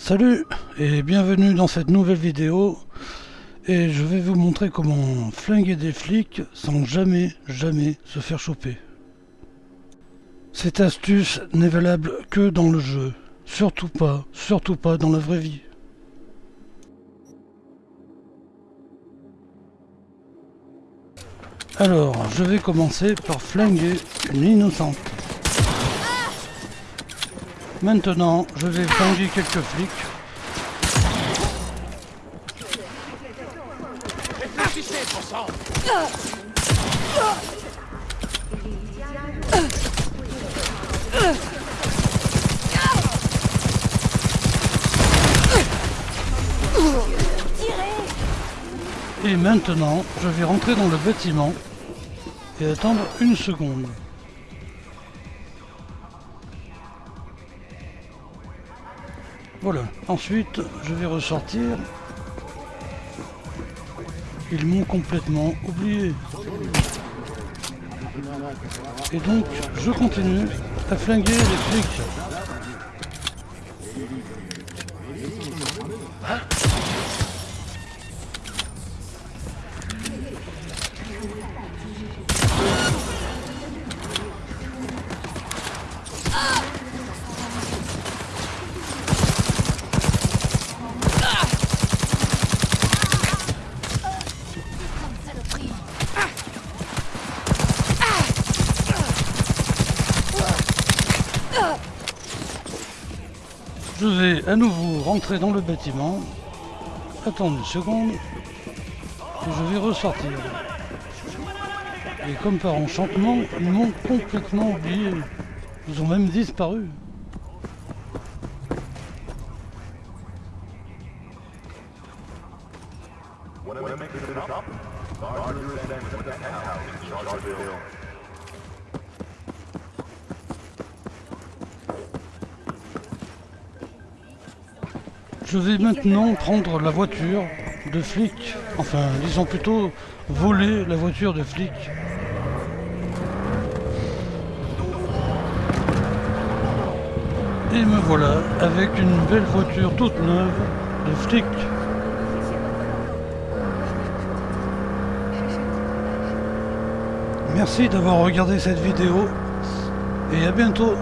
Salut et bienvenue dans cette nouvelle vidéo et je vais vous montrer comment flinguer des flics sans jamais jamais se faire choper. Cette astuce n'est valable que dans le jeu, surtout pas, surtout pas dans la vraie vie. Alors, je vais commencer par flinguer une innocente. Maintenant, je vais flinguer quelques flics. Et maintenant, je vais rentrer dans le bâtiment et attendre une seconde. Voilà, ensuite je vais ressortir. Ils m'ont complètement oublié. Et donc je continue à flinguer les flics. Je vais à nouveau rentrer dans le bâtiment, attendre une seconde, et je vais ressortir. Et comme par enchantement, ils m'ont complètement oublié. Ils ont même disparu. Je vais maintenant prendre la voiture de flic. Enfin, ils ont plutôt volé la voiture de flic. Et me voilà avec une belle voiture toute neuve de flic. Merci d'avoir regardé cette vidéo et à bientôt